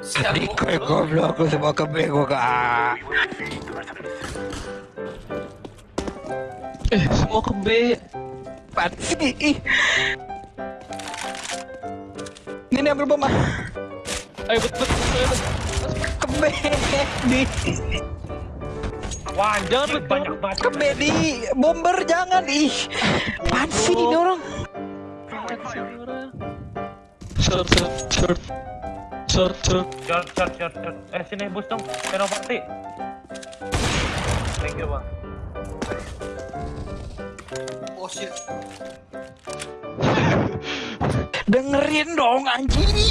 Salico il goblin così ma capivo eh semua ke B ih. ini ambil bom ayo bet bet ke B di Wah, jangan banyak banget. Ke B di bomber jangan eh. ih. Pansi ini orang. Short short short. Short short. Short, short, short, short. Eh, sini bus dong. Thank you, Bang. Dengerin dong anjing.